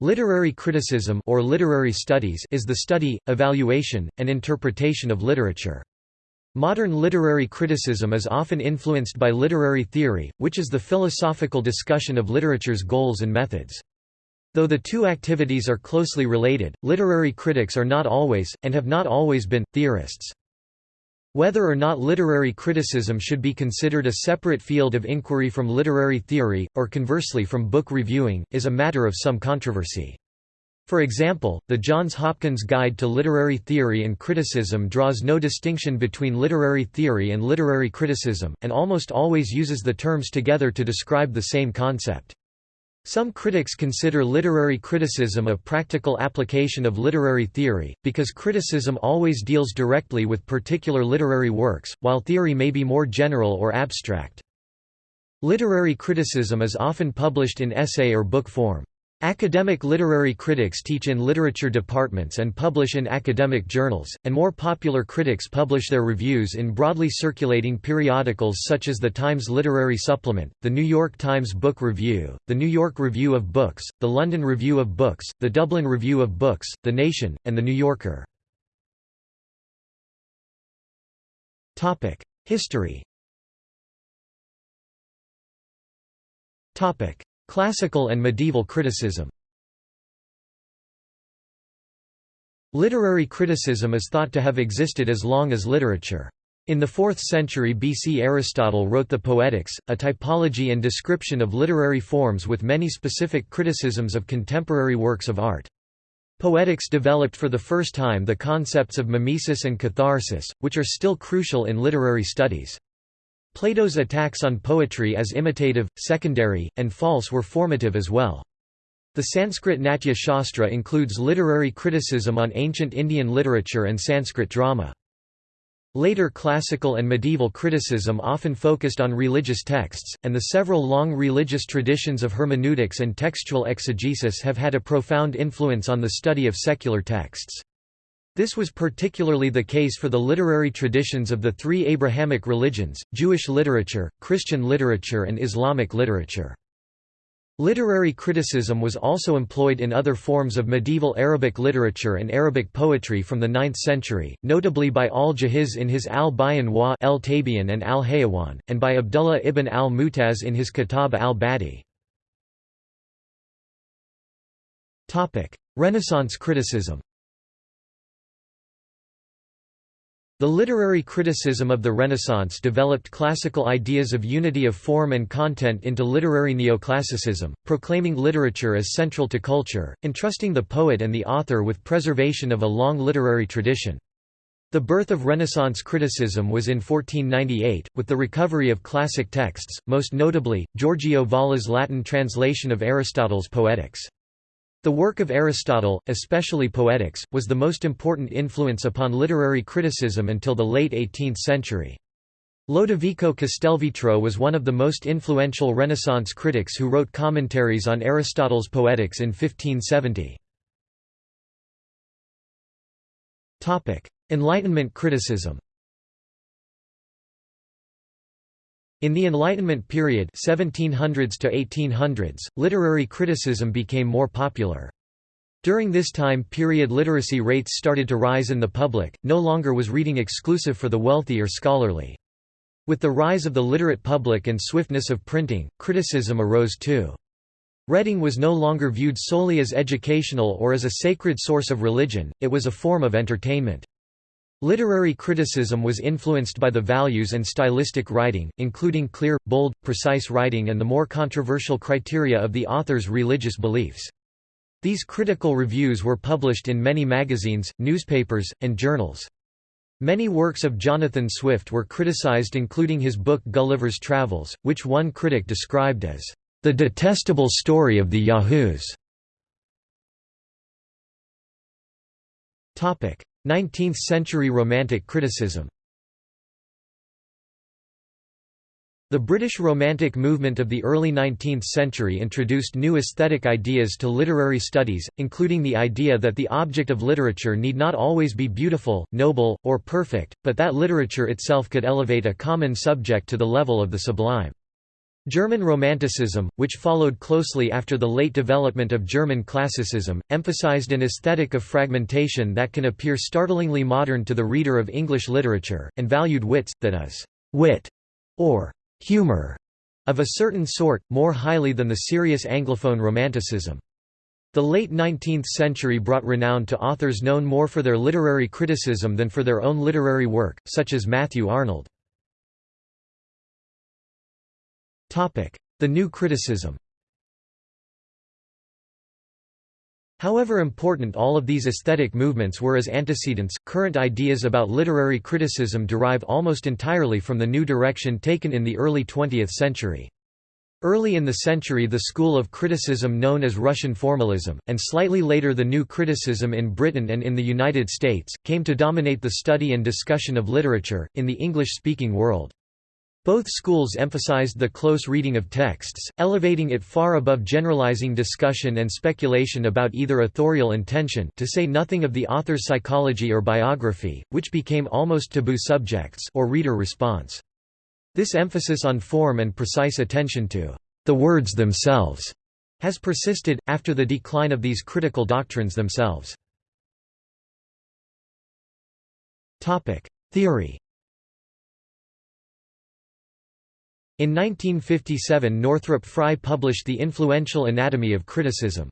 Literary criticism or literary studies is the study, evaluation, and interpretation of literature. Modern literary criticism is often influenced by literary theory, which is the philosophical discussion of literature's goals and methods. Though the two activities are closely related, literary critics are not always, and have not always been, theorists. Whether or not literary criticism should be considered a separate field of inquiry from literary theory, or conversely from book reviewing, is a matter of some controversy. For example, the Johns Hopkins Guide to Literary Theory and Criticism draws no distinction between literary theory and literary criticism, and almost always uses the terms together to describe the same concept. Some critics consider literary criticism a practical application of literary theory, because criticism always deals directly with particular literary works, while theory may be more general or abstract. Literary criticism is often published in essay or book form. Academic literary critics teach in literature departments and publish in academic journals, and more popular critics publish their reviews in broadly circulating periodicals such as the Times Literary Supplement, the New York Times Book Review, the New York Review of Books, the London Review of Books, the Dublin Review of Books, The Nation, and The New Yorker. History Classical and medieval criticism Literary criticism is thought to have existed as long as literature. In the 4th century BC Aristotle wrote the Poetics, a typology and description of literary forms with many specific criticisms of contemporary works of art. Poetics developed for the first time the concepts of mimesis and catharsis, which are still crucial in literary studies. Plato's attacks on poetry as imitative, secondary, and false were formative as well. The Sanskrit Natya Shastra includes literary criticism on ancient Indian literature and Sanskrit drama. Later classical and medieval criticism often focused on religious texts, and the several long religious traditions of hermeneutics and textual exegesis have had a profound influence on the study of secular texts. This was particularly the case for the literary traditions of the three Abrahamic religions, Jewish literature, Christian literature and Islamic literature. Literary criticism was also employed in other forms of medieval Arabic literature and Arabic poetry from the 9th century, notably by al-Jahiz in his al-Bayan wa el-Tabian and al-Hayawan, and by Abdullah ibn al-Mutaz in his Kitab al-Badi. Renaissance criticism The literary criticism of the Renaissance developed classical ideas of unity of form and content into literary neoclassicism, proclaiming literature as central to culture, entrusting the poet and the author with preservation of a long literary tradition. The birth of Renaissance criticism was in 1498, with the recovery of classic texts, most notably, Giorgio Valla's Latin translation of Aristotle's Poetics. The work of Aristotle, especially Poetics, was the most important influence upon literary criticism until the late 18th century. Lodovico Castelvetro was one of the most influential Renaissance critics who wrote commentaries on Aristotle's Poetics in 1570. Enlightenment criticism In the Enlightenment period 1700s to 1800s, literary criticism became more popular. During this time period literacy rates started to rise in the public, no longer was reading exclusive for the wealthy or scholarly. With the rise of the literate public and swiftness of printing, criticism arose too. Reading was no longer viewed solely as educational or as a sacred source of religion, it was a form of entertainment. Literary criticism was influenced by the values and stylistic writing, including clear, bold, precise writing and the more controversial criteria of the author's religious beliefs. These critical reviews were published in many magazines, newspapers, and journals. Many works of Jonathan Swift were criticized including his book Gulliver's Travels, which one critic described as, "...the detestable story of the Yahoos." 19th-century Romantic criticism The British Romantic movement of the early 19th century introduced new aesthetic ideas to literary studies, including the idea that the object of literature need not always be beautiful, noble, or perfect, but that literature itself could elevate a common subject to the level of the sublime. German Romanticism, which followed closely after the late development of German classicism, emphasized an aesthetic of fragmentation that can appear startlingly modern to the reader of English literature, and valued Witz, that is, wit, or humor, of a certain sort, more highly than the serious Anglophone Romanticism. The late 19th century brought renown to authors known more for their literary criticism than for their own literary work, such as Matthew Arnold. The New Criticism However important all of these aesthetic movements were as antecedents, current ideas about literary criticism derive almost entirely from the new direction taken in the early 20th century. Early in the century the school of criticism known as Russian formalism, and slightly later the new criticism in Britain and in the United States, came to dominate the study and discussion of literature, in the English-speaking world. Both schools emphasized the close reading of texts, elevating it far above generalizing discussion and speculation about either authorial intention to say nothing of the author's psychology or biography, which became almost taboo subjects or reader response. This emphasis on form and precise attention to the words themselves has persisted, after the decline of these critical doctrines themselves. Theory In 1957 Northrop Frye published the influential Anatomy of Criticism.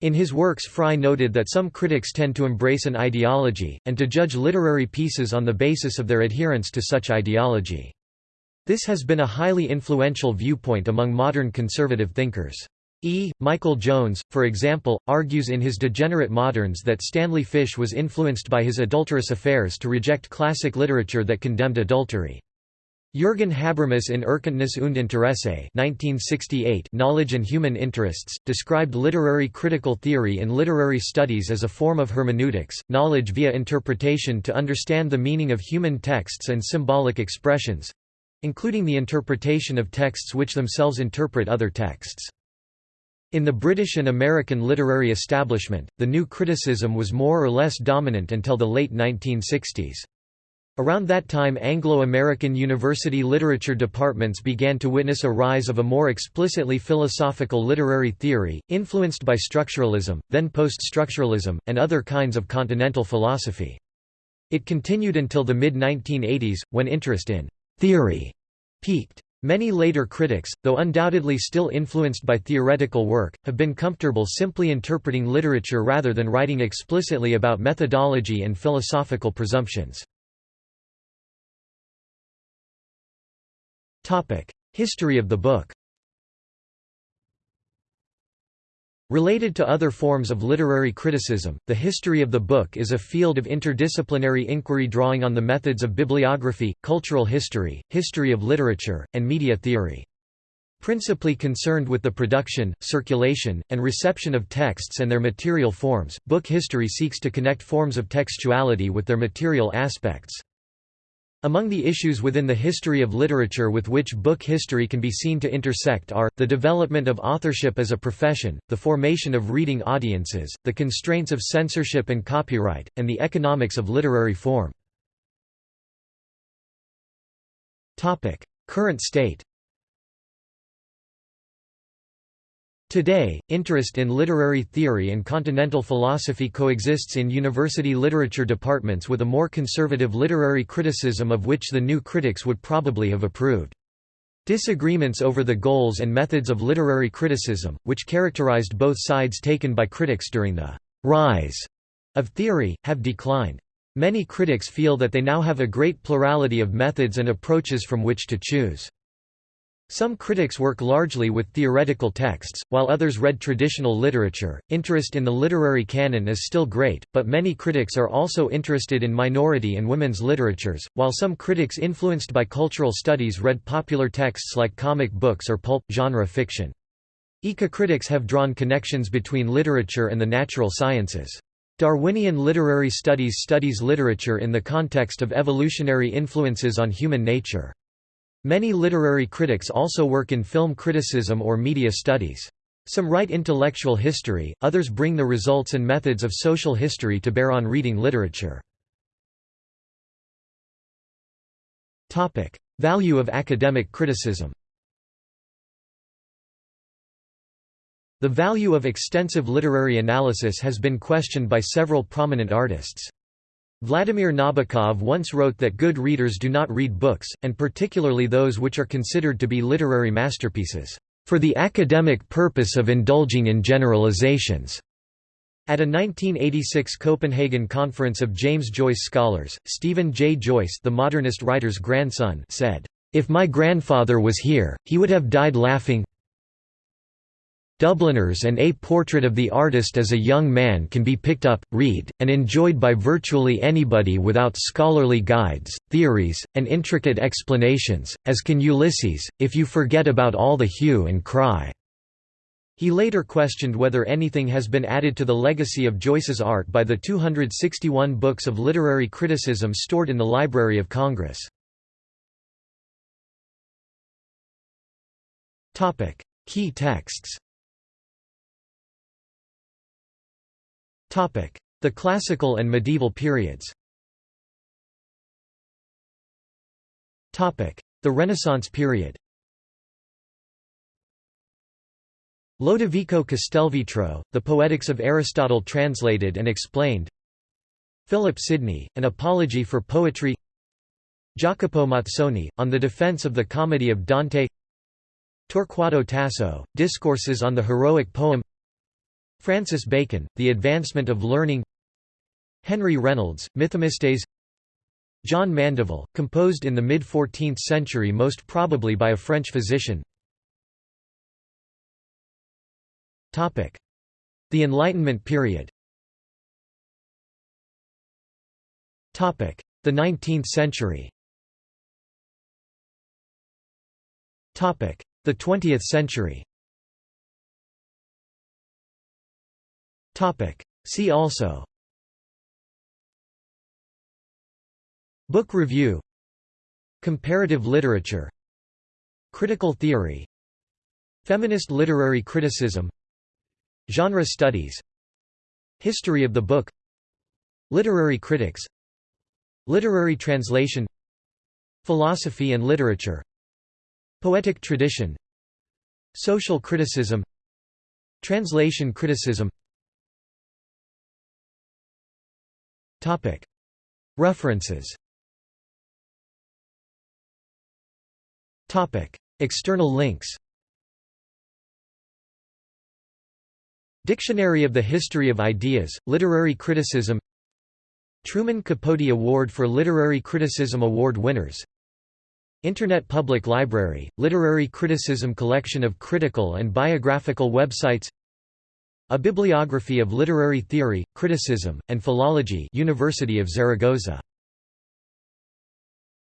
In his works Frye noted that some critics tend to embrace an ideology, and to judge literary pieces on the basis of their adherence to such ideology. This has been a highly influential viewpoint among modern conservative thinkers. E. Michael Jones, for example, argues in his Degenerate Moderns that Stanley Fish was influenced by his adulterous affairs to reject classic literature that condemned adultery. Jürgen Habermas in Erkenntnis und Interesse 1968 Knowledge and Human Interests, described literary critical theory in literary studies as a form of hermeneutics, knowledge via interpretation to understand the meaning of human texts and symbolic expressions—including the interpretation of texts which themselves interpret other texts. In the British and American literary establishment, the new criticism was more or less dominant until the late 1960s. Around that time Anglo-American university literature departments began to witness a rise of a more explicitly philosophical literary theory, influenced by structuralism, then post-structuralism, and other kinds of continental philosophy. It continued until the mid-1980s, when interest in «theory» peaked. Many later critics, though undoubtedly still influenced by theoretical work, have been comfortable simply interpreting literature rather than writing explicitly about methodology and philosophical presumptions. History of the book Related to other forms of literary criticism, the history of the book is a field of interdisciplinary inquiry drawing on the methods of bibliography, cultural history, history of literature, and media theory. Principally concerned with the production, circulation, and reception of texts and their material forms, book history seeks to connect forms of textuality with their material aspects. Among the issues within the history of literature with which book history can be seen to intersect are, the development of authorship as a profession, the formation of reading audiences, the constraints of censorship and copyright, and the economics of literary form. Current state Today, interest in literary theory and continental philosophy coexists in university literature departments with a more conservative literary criticism of which the new critics would probably have approved. Disagreements over the goals and methods of literary criticism, which characterized both sides taken by critics during the «rise» of theory, have declined. Many critics feel that they now have a great plurality of methods and approaches from which to choose. Some critics work largely with theoretical texts, while others read traditional literature. Interest in the literary canon is still great, but many critics are also interested in minority and women's literatures, while some critics influenced by cultural studies read popular texts like comic books or pulp genre fiction. Eco-critics have drawn connections between literature and the natural sciences. Darwinian literary studies studies literature in the context of evolutionary influences on human nature. Many literary critics also work in film criticism or media studies. Some write intellectual history, others bring the results and methods of social history to bear on reading literature. Value of academic criticism The value of extensive literary analysis has been questioned by several prominent artists. Vladimir Nabokov once wrote that good readers do not read books, and particularly those which are considered to be literary masterpieces, for the academic purpose of indulging in generalizations. At a 1986 Copenhagen conference of James Joyce scholars, Stephen J. Joyce the modernist writer's grandson said, "'If my grandfather was here, he would have died laughing Dubliners and A Portrait of the Artist as a Young Man can be picked up, read, and enjoyed by virtually anybody without scholarly guides, theories, and intricate explanations, as can Ulysses, if you forget about all the hue and cry." He later questioned whether anything has been added to the legacy of Joyce's art by the 261 books of literary criticism stored in the Library of Congress. Key texts The Classical and Medieval periods. The Renaissance period. Lodovico Castelvetro, The Poetics of Aristotle translated and explained. Philip Sidney, An Apology for Poetry. Jacopo Mazzoni, On the Defense of the Comedy of Dante. Torquato Tasso, Discourses on the Heroic Poem Francis Bacon, The Advancement of Learning Henry Reynolds, Mythomestes John Mandeville, composed in the mid-14th century most probably by a French physician The Enlightenment period The 19th century The 20th century See also. Book review. Comparative literature. Critical theory. Feminist literary criticism. Genre studies. History of the book. Literary critics. Literary translation. Philosophy and literature. Poetic tradition. Social criticism. Translation criticism References. External links. Dictionary of the History of Ideas, Literary Criticism. Truman Capote Award for Literary Criticism Award winners. Internet Public Library, Literary Criticism collection of critical and biographical websites a bibliography of literary theory, criticism, and philology University of Zaragoza